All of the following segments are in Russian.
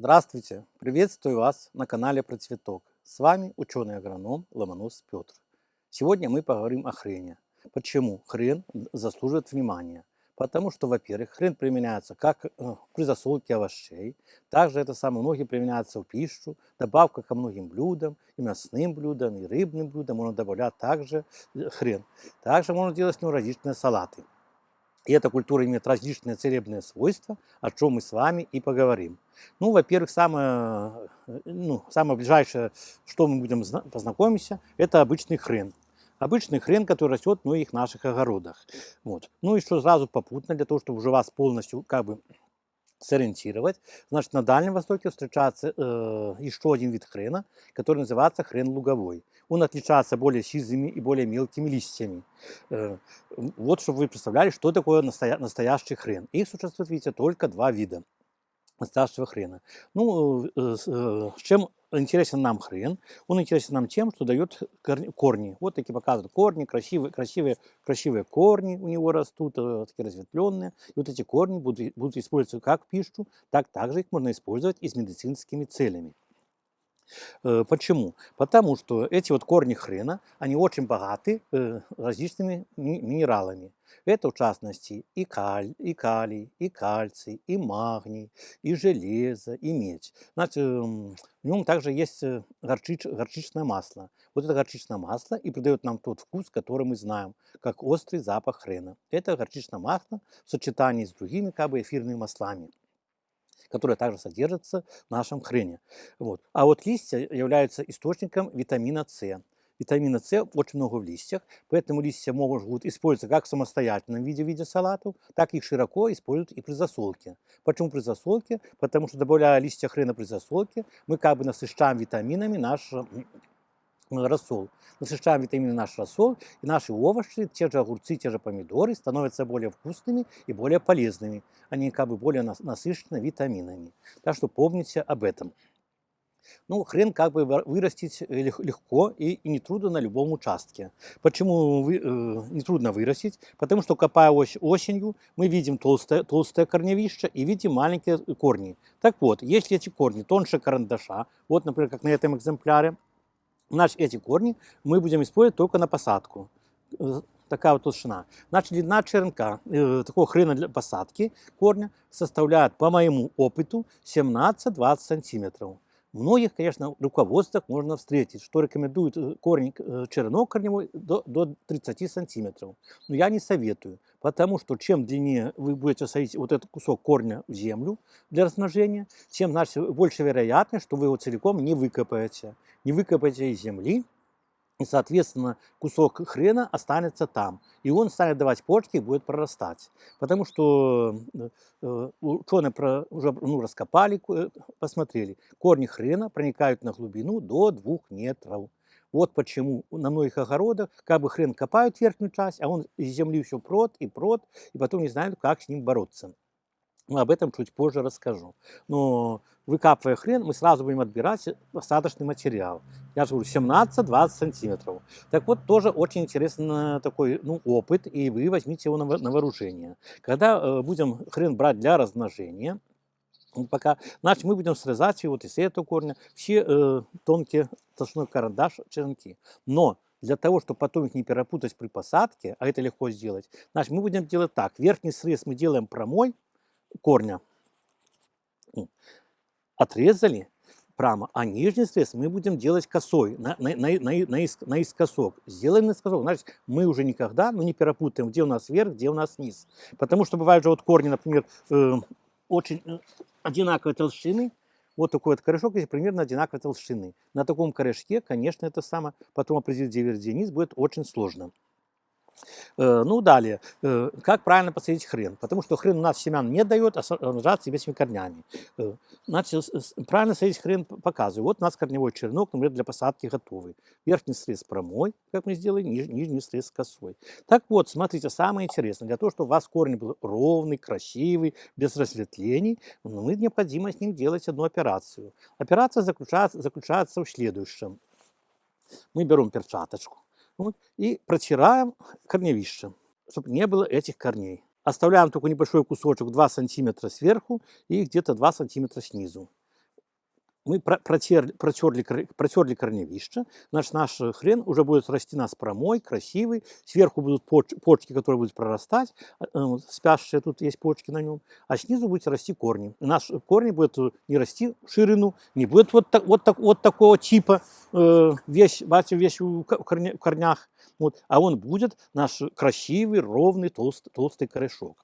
Здравствуйте! Приветствую вас на канале Про Цветок. С вами ученый-агроном Ломонос Петр. Сегодня мы поговорим о хрене. Почему хрен заслуживает внимания? Потому что, во-первых, хрен применяется как э, при засолке овощей, также это самое многие применяется в пищу, добавка ко многим блюдам, и мясным блюдам, и рыбным блюдам можно добавлять также э, хрен. Также можно делать с него различные салаты. И эта культура имеет различные целебные свойства, о чем мы с вами и поговорим. Ну, во-первых, самое, э, ну, самое ближайшее, что мы будем познакомиться, это обычный хрен. Обычный хрен, который растет в многих наших огородах. Вот. Ну и что сразу попутно, для того, чтобы уже вас полностью как бы сориентировать. Значит, на Дальнем Востоке встречается э, еще один вид хрена, который называется хрен луговой. Он отличается более сизыми и более мелкими листьями. Э, вот, чтобы вы представляли, что такое настоя настоящий хрен. Их существует, видите, только два вида настоящего хрена. Ну, э, э, э чем интересен нам хрен? Он интересен нам тем, что дает корни. Вот такие показывают корни, красивые, красивые, красивые корни у него растут, такие разветвленные. И вот эти корни будут, будут использоваться как пищу, так также их можно использовать и с медицинскими целями. Э, почему? Потому что эти вот корни хрена, они очень богаты э, различными минералами. Это в частности и, каль, и калий, и кальций, и магний, и железо, и медь. Знаете, в нем также есть э, горчич, горчичное масло. Вот это горчичное масло и придает нам тот вкус, который мы знаем, как острый запах хрена. Это горчичное масло в сочетании с другими как бы эфирными маслами которая также содержится в нашем хрене. Вот. А вот листья являются источником витамина С. Витамина С очень много в листьях, поэтому листья могут использоваться как в самостоятельном виде, в виде салатов, так и широко используют и при засолке. Почему при засолке? Потому что добавляя листья хрена при засолке, мы как бы насыщаем витаминами наш рассол. Насыщаем витамины наш рассол, и наши овощи, те же огурцы, те же помидоры становятся более вкусными и более полезными. Они как бы более насыщены витаминами. Так что помните об этом. Ну, хрен как бы вырастить легко и, и нетрудно на любом участке. Почему вы, э, нетрудно вырастить? Потому что копая ось, осенью, мы видим толстое, толстое корневище и видим маленькие корни. Так вот, если эти корни тоньше карандаша, вот, например, как на этом экземпляре, Значит, эти корни мы будем использовать только на посадку. Э, такая вот толщина. Значит, длина черенка э, такого хрена для посадки корня составляет, по моему опыту, 17-20 сантиметров. Многих, конечно, руководствах можно встретить, что рекомендуют э, корень, э, черенок корневой до, до 30 сантиметров. Но я не советую, потому что чем длиннее вы будете садить вот этот кусок корня в землю для размножения, тем значит, больше вероятность, что вы его целиком не выкопаете. Не выкопаете из земли, и, соответственно, кусок хрена останется там. И он станет давать почки и будет прорастать. Потому что э, э ученые уже ну, раскопали, э, посмотрели. Корни хрена проникают на глубину до 2 метров. Вот почему на многих огородах как бы хрен копают верхнюю часть, а он из земли все прот и прот, и потом не знают, как с ним бороться. Но об этом чуть позже расскажу. Но выкапывая хрен, мы сразу будем отбирать посадочный материал. Я же говорю, 17-20 сантиметров. Так вот, тоже очень интересный такой ну, опыт, и вы возьмите его на, на вооружение. Когда э, будем хрен брать для размножения, пока, значит, мы будем срезать вот из этого корня все э, тонкие толщиной карандаш черенки. Но для того, чтобы потом их не перепутать при посадке, а это легко сделать, значит, мы будем делать так. Верхний срез мы делаем прямой, корня отрезали прямо, а нижний срез мы будем делать косой, на, на, на, на, на искосок. Сделаем наискосок, значит, мы уже никогда ну, не перепутаем, где у нас верх, где у нас низ. Потому что бывают же вот корни, например, э, очень э, одинаковой толщины, вот такой вот корешок, если примерно одинаковой толщины. На таком корешке, конечно, это самое, потом определить, где верх, где низ, будет очень сложно. Э, ну, далее, э, как правильно посадить хрен? Потому что хрен у нас семян не дает, а размножается себе корнями. Э, значит, правильно садить хрен показываю. Вот у нас корневой черенок, например, для посадки готовый. Верхний срез прямой, как мы сделали, ниж, нижний срез косой. Так вот, смотрите, самое интересное, для того, чтобы у вас корень был ровный, красивый, без разветвлений, ну, мы необходимо с ним делать одну операцию. Операция заключается, заключается в следующем. Мы берем перчаточку, вот, и протираем корневище, чтобы не было этих корней. Оставляем только небольшой кусочек 2 сантиметра сверху и где-то 2 сантиметра снизу. Мы про- протерли, протерли, протерли корневище, значит, наш э, хрен уже будет расти нас прямой, красивый, сверху будут поч- почки, которые будут прорастать, а, э, спящие, тут есть почки на нем, а снизу будут расти корни. Наш корни будут э, не расти в ширину, не будет вот, так, вот, так, вот такого типа э, вещь, бачите, вещь в в корнях, вот, а он будет наш красивый, ровный, толстый, толстый корешок.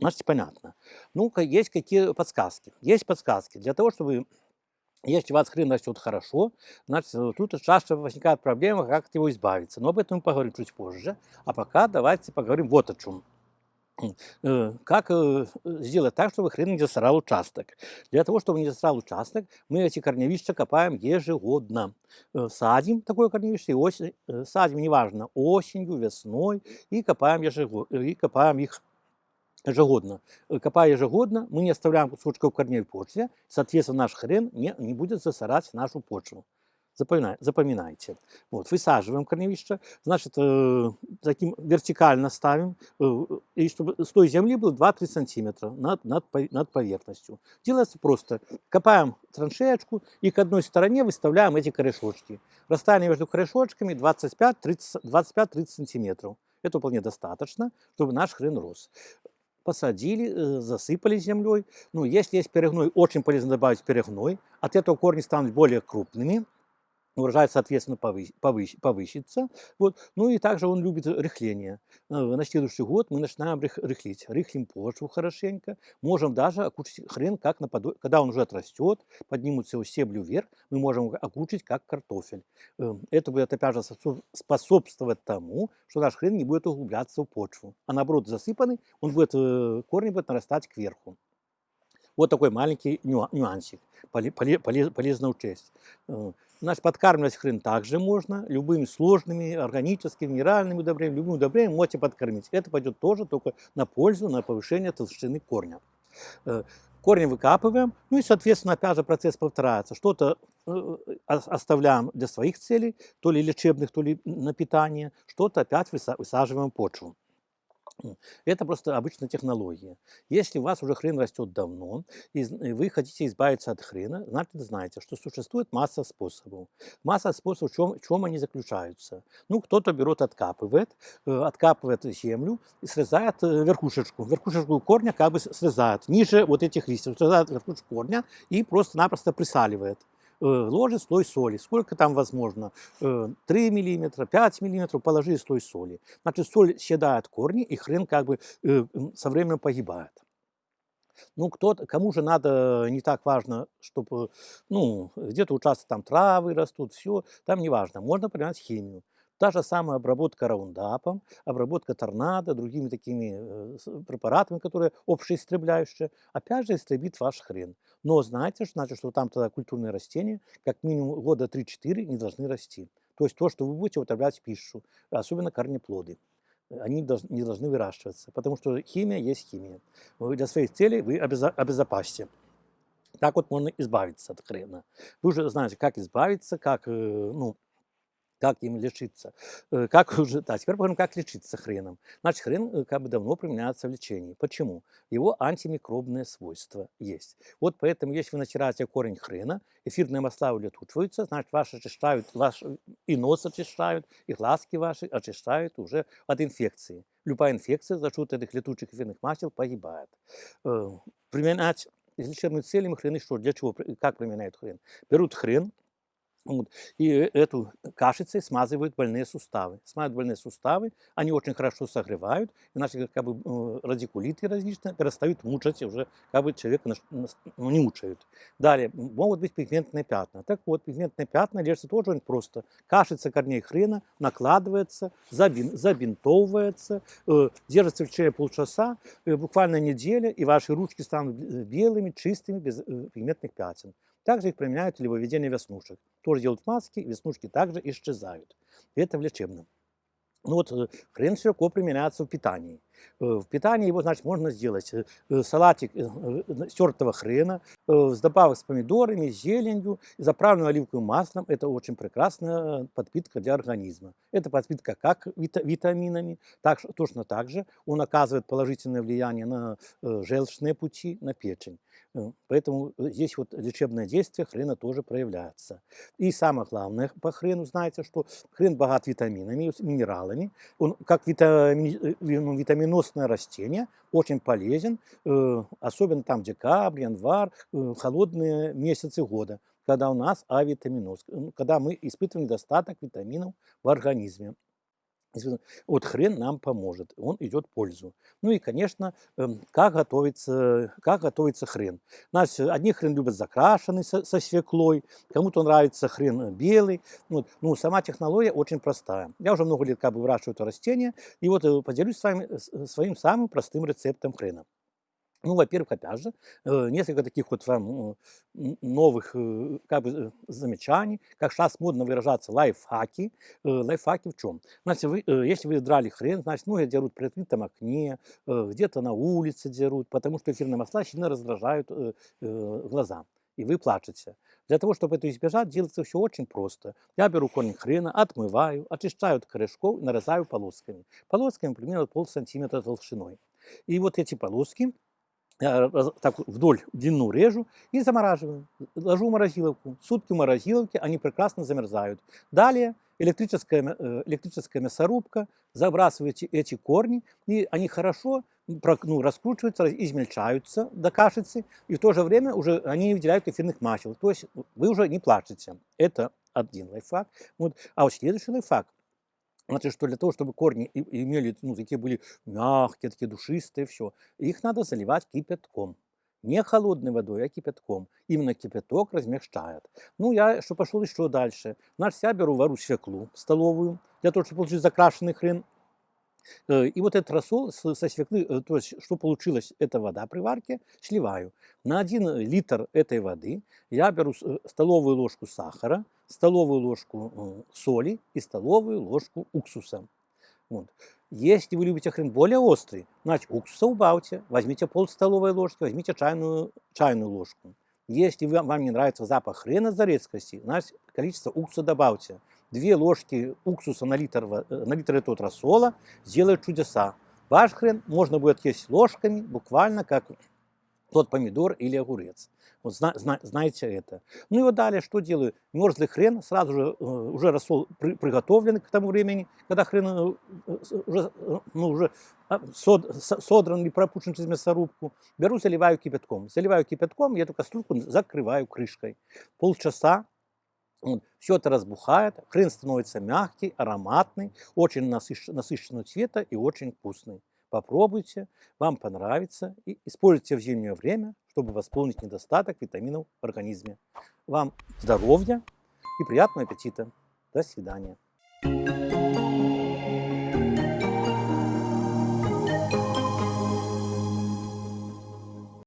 Значит, понятно. Ну-ка, есть какие подсказки? Есть подсказки. Для того, чтобы, если у вас хрен растет хорошо, значит, э, тут часто возникает проблема, как от него избавиться. Но об этом мы поговорим чуть позже. А пока давайте поговорим вот о чем. Э, Как э, сделать так, чтобы хрен не засрал участок? Для того, чтобы не засрал участок, мы эти корневища копаем ежегодно. Садим такое корневище, осень, садим, неважно, осенью, весной, и копаем, ежегодно, и копаем их ежегодно. Э, Копая ежегодно, мы не оставляем кусочков корней в почве, соответственно, наш хрен не, не будет засорать нашу почву. Запоминай- Запоминайте. Вот, высаживаем корневище, значит, э, таким вертикально ставим, э, и чтобы с той земли было 2-3 сантиметра над, над, над поверхностью. Делается просто. Копаем траншеечку и к одной стороне выставляем эти корешочки. Расстояние между корешочками 25-30 25-30 сантиметров. Это вполне достаточно, чтобы наш хрен рос посадили, э, засыпали землей. Ну, если есть перегной, очень полезно добавить перегной. От этого корни станут более крупными, урожай, соответственно, повы- повыщ- повысится. Вот. Ну и также он любит рыхление. Э, На следующий год мы начинаем рых- рыхлить. Рыхлим почву хорошенько. Можем даже окучить хрен, как наподо- когда он уже отрастет, поднимутся его стебли вверх, мы можем окучить, как картофель. Э, Это будет, опять же, способ- способствовать тому, что наш хрен не будет углубляться в почву. А наоборот, засыпанный, он будет, э, корни будут нарастать кверху. Вот такой маленький нюа- нюансик, поле- поле- поле- полезно учесть. Э, Значит, подкармливать хрен также можно, любыми сложными, органическими, минеральными удобрениями, любым удобрением можете подкормить. Это пойдет тоже только на пользу, на повышение толщины корня. Э, Корни выкапываем, ну и, соответственно, опять же процесс повторяется. Что-то э, ос- оставляем для своих целей, то ли лечебных, то ли на питание, что-то опять выса- высаживаем в почву. М, Это просто обычная технология. Если у вас уже хрен растет давно, и и вы хотите избавиться от хрена, значит, знаете, что существует масса способов. Масса способов, в чем, в чем они заключаются. Ну, кто-то берет, откапывает, э, откапывает землю и срезает э, верхушечку. Верхушечку корня как бы срезает, ниже вот этих листьев, срезает верхушечку корня и просто-напросто присаливает э, ложит слой соли. Сколько там возможно? Э, 3 миллиметра, 5 миллиметров, положи слой соли. Значит, соль съедает корни, и хрен как бы э, со временем погибает. Ну, кто кому же надо, не так важно, чтобы, ну, где-то участок там травы растут, все, там не важно. Можно применять химию. Та же самая обработка раундапом, обработка торнадо, другими такими э, с- препаратами, которые общеистребляющие, опять же истребит ваш хрен. Но знаете, что значит, что там тогда культурные растения как минимум года 3-4 не должны расти. То есть то, что вы будете употреблять в пищу, особенно корнеплоды. Э, Они не должны выращиваться, потому что химия есть химия. Для своих целей вы обезопасьте. Так вот можно избавиться от хрена. Вы уже знаете, как избавиться, как, э, ну, как им лечиться. Э, Как уже, да, теперь поговорим, как лечиться хреном. Значит, хрен э, как бы давно применяется в лечении. Почему? Его антимикробные свойства есть. Вот поэтому, если вы натираете корень хрена, эфирные масла улетучиваются, значит, ваши очищают, ваш и нос очищают, и глазки ваши очищают уже от инфекции. Любая инфекция за счет этих летучих эфирных масел погибает. Э, Применять с лечебными целями хрены что? Для чего? Как применяют хрен? Берут хрен, вот, и э- эту кашицей смазывают больные суставы. Смазывают больные суставы, они очень хорошо согревают, иначе как бы э, радикулиты различные перестают мучать, уже как бы человека ну, не мучают. Далее, могут быть пигментные пятна. Так вот, пигментные пятна лечатся тоже очень просто. Кашица корней хрена накладывается, забин, забинтовывается, э, держится в течение полчаса, э, буквально неделя, и ваши ручки станут белыми, чистыми, без э, пигментных пятен. Также их применяют для выведения веснушек. Тоже делают маски, веснушки также исчезают. Это в лечебном. Ну вот э, хрен широко применяется в питании. Э, В питании его, значит, можно сделать э, э, салатик стертого хрена с добавок с помидорами, зеленью, заправленным оливковым маслом. Это очень прекрасная подпитка для организма. Это подпитка как вита- витаминами, так, точно так же он оказывает положительное влияние на желчные пути, на печень. Поэтому здесь вот лечебное действие хрена тоже проявляется. И самое главное по хрену, знаете, что хрен богат витаминами, минералами. Он как витамини- э, витаминозное растение, очень полезен, э, особенно там декабрь, январь, э, холодные месяцы года, когда у нас авитаминоз, когда мы испытываем недостаток витаминов в организме. Вот хрен нам поможет, он идет в пользу. Ну и, конечно, эм, как готовится, как готовится хрен. Значит, одни хрен любят закрашенный со, со свеклой, кому-то нравится хрен э, белый. Вот. Ну, сама технология очень простая. Я уже много лет как бы выращиваю это растение, и вот э, поделюсь с вами э, своим самым простым рецептом хрена. Ну, во-первых, опять же, э, несколько таких вот э, новых э, как бы, замечаний, как сейчас модно выражаться, лайфхаки. Лайфхаки в чем? Значит, вы, если вы драли хрен, значит, многие дерут при открытом окне, где-то на улице дерут, потому что эфирные масла сильно раздражают глаза. И вы плачете. Для того, чтобы это избежать, делается все очень просто. Я беру корень хрена, отмываю, очищаю от корешков и нарезаю полосками. Полосками примерно пол сантиметра толщиной. И вот эти полоски я так вот вдоль длину режу и замораживаю. Ложу в морозиловку. Сутки в морозиловке, они прекрасно замерзают. Далее электрическая, э, электрическая мясорубка, забрасываете эти корни, и они хорошо ну, раскручиваются, измельчаются до кашицы, и в то же время уже они не выделяют эфирных масел. То есть вы уже не плачете. Это один лайфхак. Вот. А вот следующий лайфхак. Значит, что для того, чтобы корни имели, ну, такие были мягкие, такие душистые, все, их надо заливать кипятком. Не холодной водой, а кипятком. Именно кипяток размягчает. Ну, я что пошел еще дальше. Значит, я беру, вару свеклу столовую, для того, чтобы получить закрашенный хрен. Э, И вот этот рассол со свеклы, э, то есть что получилось, это вода при варке, сливаю. На 1 литр этой воды я беру э, столовую ложку сахара, столовую ложку э, соли и столовую ложку уксуса. Вот. Если вы любите хрен более острый, значит уксуса убавьте, возьмите пол столовой ложки, возьмите чайную, чайную ложку. Если вам не нравится запах хрена за резкости, значит количество уксуса добавьте. Две ложки уксуса на литр, э, на литр этого рассола сделают чудеса. Ваш хрен можно будет есть ложками, буквально как тот помидор или огурец. Вот зна- зна- знаете это. Ну и вот далее что делаю? Мерзлый хрен, сразу же э, уже рассол при- приготовленный к тому времени, когда хрен э, э, уже, ну, уже а, сод- со- содран или пропущен через мясорубку, беру, заливаю кипятком. Заливаю кипятком, я эту кастрюльку закрываю крышкой. Полчаса все это разбухает, хрен становится мягкий, ароматный, очень насыщ- насыщенного цвета и очень вкусный. Попробуйте, вам понравится и используйте в зимнее время, чтобы восполнить недостаток витаминов в организме. Вам здоровья и приятного аппетита. До свидания.